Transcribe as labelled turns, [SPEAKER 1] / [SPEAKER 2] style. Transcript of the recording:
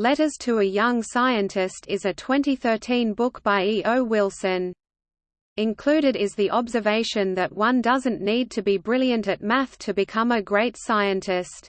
[SPEAKER 1] Letters to a Young Scientist is a 2013 book by E. O. Wilson. Included is the observation that one doesn't need to be brilliant at math to become a great scientist.